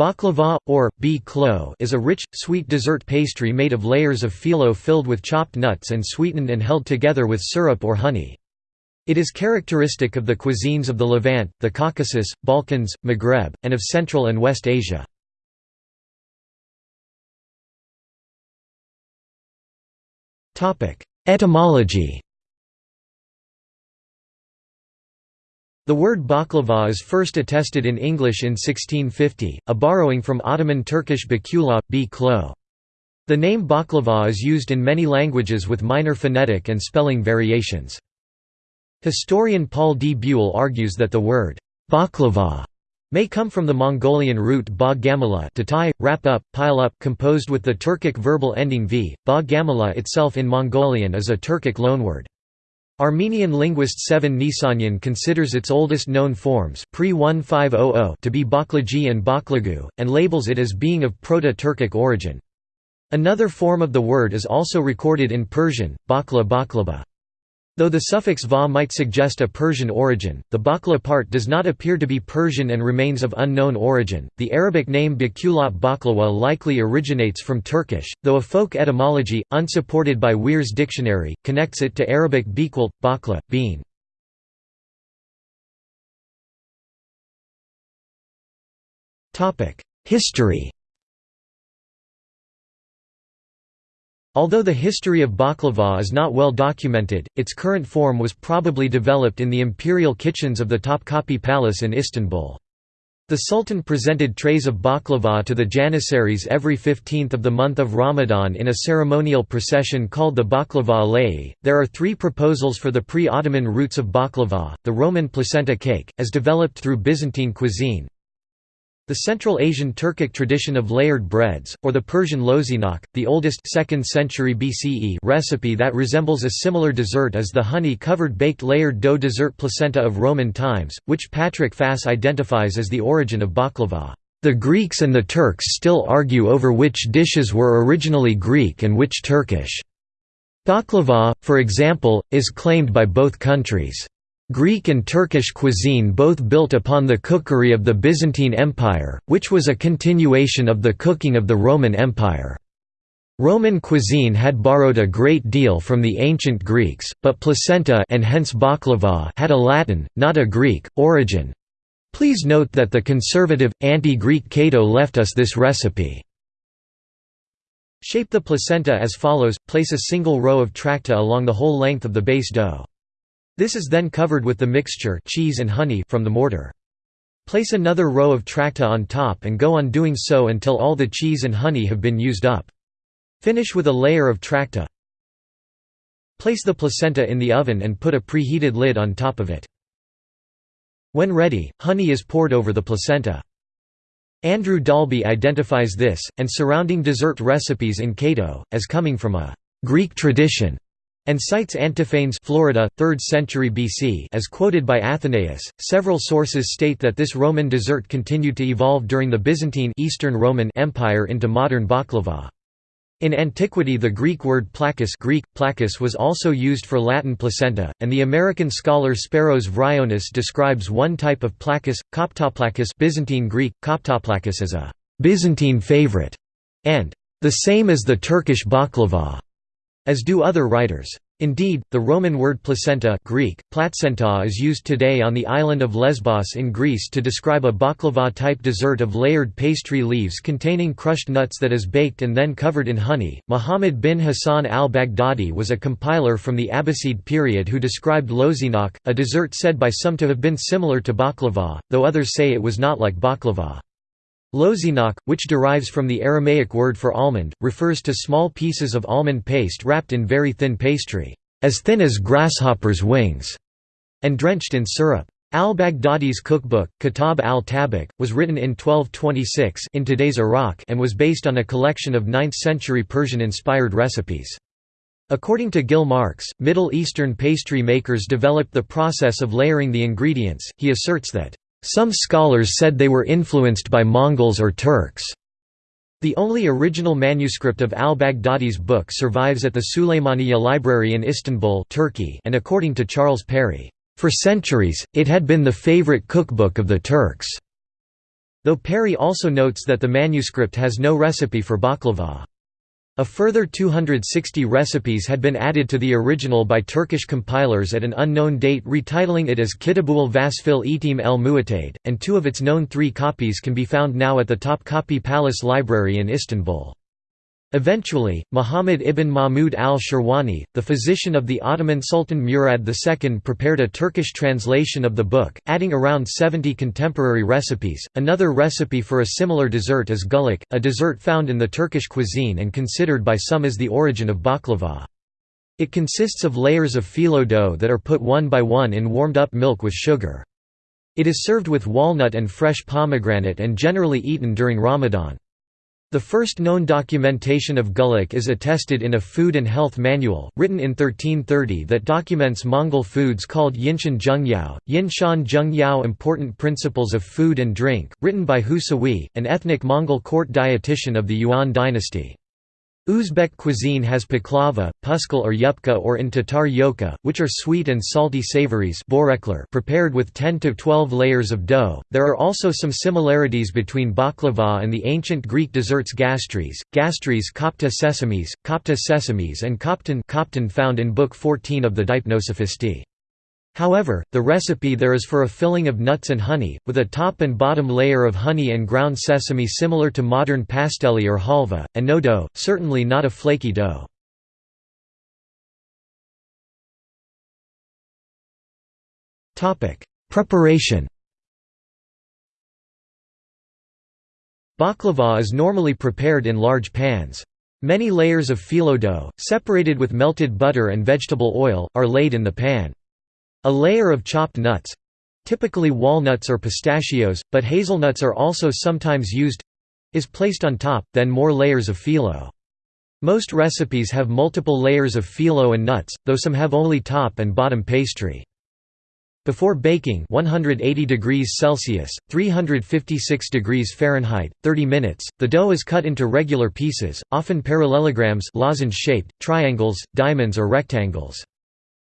Baklava, or, b klo is a rich, sweet dessert pastry made of layers of phyllo filled with chopped nuts and sweetened and held together with syrup or honey. It is characteristic of the cuisines of the Levant, the Caucasus, Balkans, Maghreb, and of Central and West Asia. Etymology The word baklava is first attested in English in 1650, a borrowing from Ottoman Turkish bakula, b klo. The name baklava is used in many languages with minor phonetic and spelling variations. Historian Paul D. Buell argues that the word baklava may come from the Mongolian root ba gamala to tie, wrap up, pile up composed with the Turkic verbal ending v. Ba gamala itself in Mongolian is a Turkic loanword. Armenian linguist Sevan Nisanyan considers its oldest known forms pre-1500 to be baklagi and baklagu, and labels it as being of Proto-Turkic origin. Another form of the word is also recorded in Persian, bakla baklava. Though the suffix va might suggest a Persian origin, the bakla part does not appear to be Persian and remains of unknown origin. The Arabic name bakulat baklawa likely originates from Turkish, though a folk etymology, unsupported by Wehr's dictionary, connects it to Arabic biqult, bakla, bean. History Although the history of baklava is not well documented, its current form was probably developed in the imperial kitchens of the Topkapi Palace in Istanbul. The Sultan presented trays of baklava to the Janissaries every 15th of the month of Ramadan in a ceremonial procession called the baklava alai. There are three proposals for the pre Ottoman roots of baklava the Roman placenta cake, as developed through Byzantine cuisine, the Central Asian Turkic tradition of layered breads, or the Persian lozinak, the oldest 2nd century BCE recipe that resembles a similar dessert is the honey-covered baked layered dough dessert placenta of Roman times, which Patrick Faas identifies as the origin of baklava. The Greeks and the Turks still argue over which dishes were originally Greek and which Turkish. Baklava, for example, is claimed by both countries. Greek and Turkish cuisine both built upon the cookery of the Byzantine Empire, which was a continuation of the cooking of the Roman Empire. Roman cuisine had borrowed a great deal from the ancient Greeks, but placenta and hence baklava had a Latin, not a Greek, origin. Please note that the conservative, anti-Greek Cato left us this recipe. Shape the placenta as follows, place a single row of tracta along the whole length of the base dough. This is then covered with the mixture cheese and honey from the mortar. Place another row of tracta on top and go on doing so until all the cheese and honey have been used up. Finish with a layer of tracta. Place the placenta in the oven and put a preheated lid on top of it. When ready, honey is poured over the placenta. Andrew Dalby identifies this, and surrounding dessert recipes in Cato, as coming from a «Greek tradition» and cites Antiphanes Florida, 3rd century BC as quoted by Athenaeus. Several sources state that this Roman dessert continued to evolve during the Byzantine Eastern Roman Empire into modern baklava. In antiquity the Greek word plakis Greek, plakis was also used for Latin placenta, and the American scholar Speros Vryonis describes one type of plakis, koptoplakis Byzantine Greek, koptoplakis as a «Byzantine favorite» and «the same as the Turkish baklava» as do other writers. Indeed, the Roman word placenta Greek, platsenta is used today on the island of Lesbos in Greece to describe a baklava-type dessert of layered pastry leaves containing crushed nuts that is baked and then covered in honey. Muhammad bin Hassan al-Baghdadi was a compiler from the Abbasid period who described lozinak, a dessert said by some to have been similar to baklava, though others say it was not like baklava. Lozinak, which derives from the Aramaic word for almond, refers to small pieces of almond paste wrapped in very thin pastry, as thin as grasshoppers' wings, and drenched in syrup. Al-Baghdadi's cookbook, Kitab al-Tabak, was written in 1226 in today's Iraq and was based on a collection of 9th-century Persian-inspired recipes. According to Gil Marks, Middle Eastern pastry makers developed the process of layering the ingredients. He asserts that some scholars said they were influenced by Mongols or Turks. The only original manuscript of al-Baghdadi's book survives at the Suleymaniye Library in Istanbul Turkey and according to Charles Perry, "...for centuries, it had been the favorite cookbook of the Turks." though Perry also notes that the manuscript has no recipe for baklava. A further 260 recipes had been added to the original by Turkish compilers at an unknown date retitling it as Kitabul Vasfil Etim el Muatade, and two of its known three copies can be found now at the Topkapi Palace Library in Istanbul. Eventually, Muhammad ibn Mahmud al-Shirwani, the physician of the Ottoman Sultan Murad II prepared a Turkish translation of the book, adding around 70 contemporary recipes. Another recipe for a similar dessert is gullik, a dessert found in the Turkish cuisine and considered by some as the origin of baklava. It consists of layers of phyllo dough that are put one by one in warmed-up milk with sugar. It is served with walnut and fresh pomegranate and generally eaten during Ramadan. The first known documentation of gullik is attested in a food and health manual, written in 1330 that documents Mongol foods called Yinshan Zhengyao, Yinshan Zhengyao Important Principles of Food and Drink, written by Hu Sawi, an ethnic Mongol court dietitian of the Yuan dynasty. Uzbek cuisine has paklava, puskal or yupka or in Tatar yoka, which are sweet and salty savories prepared with 10 to 12 layers of dough. There are also some similarities between baklava and the ancient Greek desserts gastries, gastries kopta sesames, kopta sesames and koptan found in Book 14 of the Deipnosophistae. However, the recipe there is for a filling of nuts and honey, with a top and bottom layer of honey and ground sesame similar to modern pastelli or halva, and no dough, certainly not a flaky dough. Preparation Baklava is normally prepared in large pans. Many layers of phyllo dough, separated with melted butter and vegetable oil, are laid in the pan. A layer of chopped nuts—typically walnuts or pistachios, but hazelnuts are also sometimes used—is placed on top, then more layers of phyllo. Most recipes have multiple layers of phyllo and nuts, though some have only top and bottom pastry. Before baking 180 degrees Celsius, 356 degrees Fahrenheit, 30 minutes, the dough is cut into regular pieces, often parallelograms lozenge-shaped, triangles, diamonds or rectangles.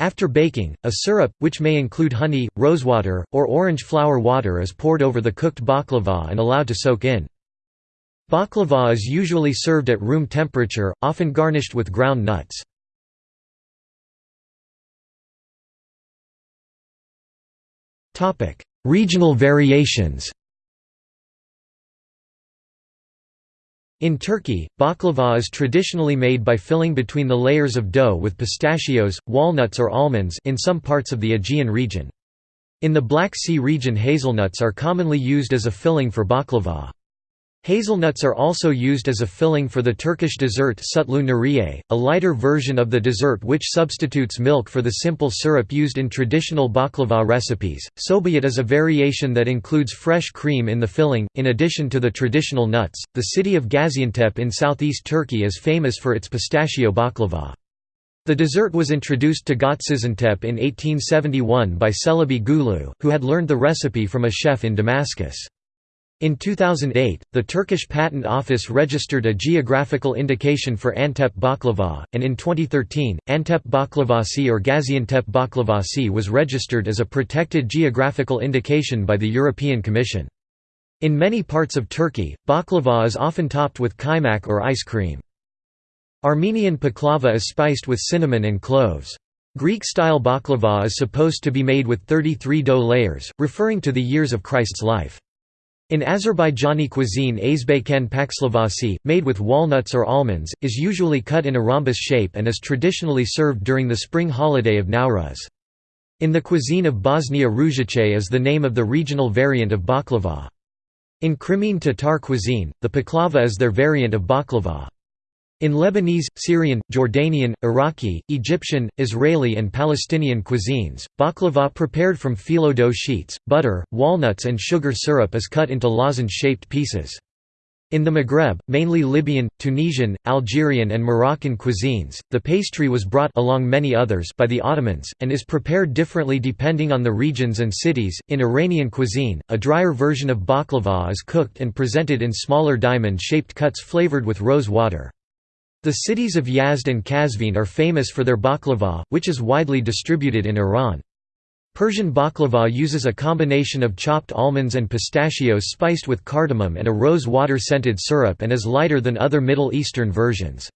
After baking, a syrup, which may include honey, rosewater, or orange flower water is poured over the cooked baklava and allowed to soak in. Baklava is usually served at room temperature, often garnished with ground nuts. Regional variations In Turkey, baklava is traditionally made by filling between the layers of dough with pistachios, walnuts or almonds in some parts of the Aegean region. In the Black Sea region hazelnuts are commonly used as a filling for baklava. Hazelnuts are also used as a filling for the Turkish dessert sutlu nuriye, a lighter version of the dessert which substitutes milk for the simple syrup used in traditional baklava recipes. Sobayat is a variation that includes fresh cream in the filling, in addition to the traditional nuts. The city of Gaziantep in southeast Turkey is famous for its pistachio baklava. The dessert was introduced to Gaziantep in 1871 by Celebi Gulu, who had learned the recipe from a chef in Damascus. In 2008, the Turkish Patent Office registered a geographical indication for Antep baklava, and in 2013, Antep baklavasi or Gaziantep baklavasi was registered as a protected geographical indication by the European Commission. In many parts of Turkey, baklava is often topped with kaymak or ice cream. Armenian baklava is spiced with cinnamon and cloves. Greek-style baklava is supposed to be made with 33 dough layers, referring to the years of Christ's life. In Azerbaijani cuisine azbeykan pakslavasi, made with walnuts or almonds, is usually cut in a rhombus shape and is traditionally served during the spring holiday of Nowruz. In the cuisine of Bosnia Ružice is the name of the regional variant of baklava. In Crimean Tatar cuisine, the paklava is their variant of baklava. In Lebanese, Syrian, Jordanian, Iraqi, Egyptian, Israeli and Palestinian cuisines, baklava prepared from phyllo dough sheets, butter, walnuts and sugar syrup is cut into lozenge-shaped pieces. In the Maghreb, mainly Libyan, Tunisian, Algerian and Moroccan cuisines, the pastry was brought along many others by the Ottomans, and is prepared differently depending on the regions and cities. In Iranian cuisine, a drier version of baklava is cooked and presented in smaller diamond-shaped cuts flavored with rose water. The cities of Yazd and Kazvin are famous for their baklava, which is widely distributed in Iran. Persian baklava uses a combination of chopped almonds and pistachios spiced with cardamom and a rose water scented syrup and is lighter than other Middle Eastern versions.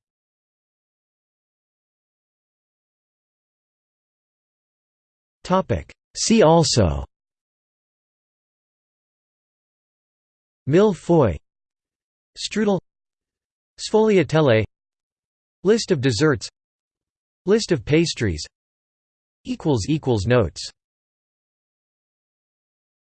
See also Mille feuilles Strudel Sfogliatelle List of desserts. List of pastries. Notes